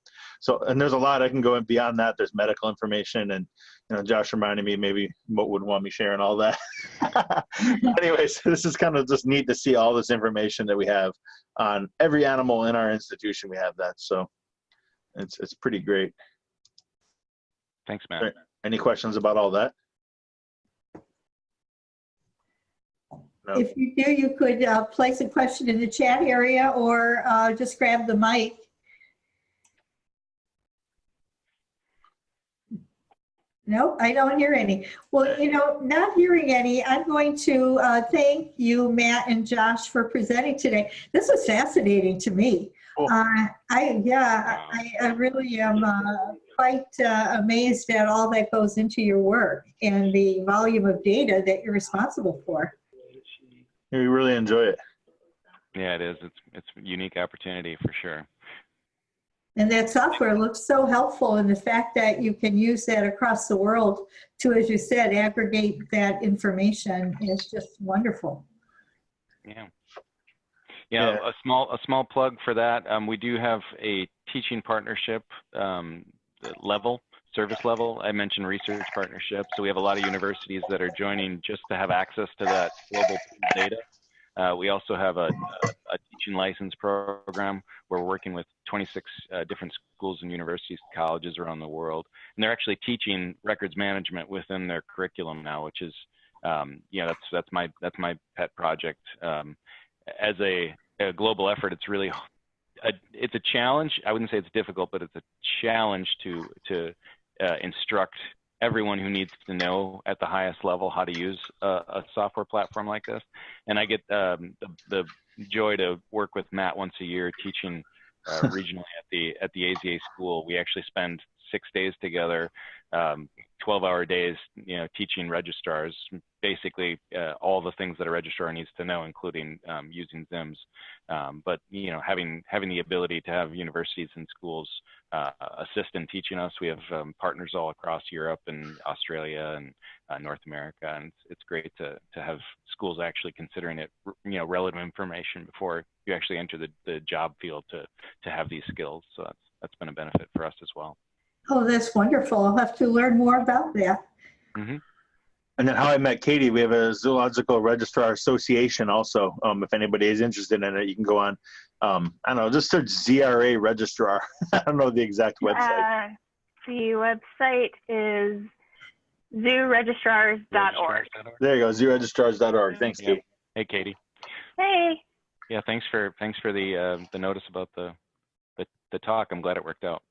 So, and there's a lot I can go in beyond that. There's medical information, and you know, Josh reminded me maybe Mote would want me sharing all that. *laughs* Anyways, this is kind of just neat to see all this information that we have on every animal in our institution. We have that, so it's it's pretty great.
thanks, Matt.
Any questions about all that? No.
If you do, you could uh, place a question in the chat area or uh, just grab the mic. No, I don't hear any. Well, you know, not hearing any, I'm going to uh, thank you, Matt and Josh, for presenting today. This was fascinating to me.
Cool.
Uh, I, yeah, I, I really am uh, quite uh, amazed at all that goes into your work and the volume of data that you're responsible for.
We really enjoy it.
Yeah, it is. It's it's a unique opportunity for sure.
And that software looks so helpful and the fact that you can use that across the world to, as you said, aggregate that information is just wonderful.
Yeah. Yeah,
Yeah.
a small a small plug for that. Um, we do have a teaching partnership um, level service level. I mentioned research partnerships, so we have a lot of universities that are joining just to have access to that global data. Uh, we also have a, a, teaching license program. Where we're working with 26 uh, different schools and universities, colleges around the world, and they're actually teaching records management within their curriculum now, which is, um, you know, that's that's my that's my pet project. Um, as a, a global effort, it's really a, it's a challenge. I wouldn't say it's difficult, but it's a challenge to to uh, instruct everyone who needs to know at the highest level how to use a, a software platform like this. And I get um, the, the joy to work with Matt once a year teaching uh, *laughs* regionally at the at the AZA school. We actually spend six days together, um, 12-hour days, you know, teaching registrars basically uh, all the things that a registrar needs to know, including um, using ZIMS. Um, but you know, having having the ability to have universities and schools uh, assist in teaching us. We have um, partners all across Europe and Australia and uh, North America, and it's, it's great to to have schools actually considering it, you know, relevant information before you actually enter the, the job field to to have these skills. So that's that's been a benefit for us as well.
Oh, that's wonderful. I'll have to learn more about that.
And then how I met Katie, we have a zoological registrar association also. Um, if anybody is interested in it, you can go on. Um, I don't know, just search ZRA registrar. *laughs* I don't know the exact website.
Uh, the website is zooregistrars.org.
there you go, zooregistrars.org. Thanks,
Yep.
Katie.
Hey, Katie.
Hey,
Yeah, thanks for thanks for the uh, the notice about the, the the talk. I'm glad it worked out.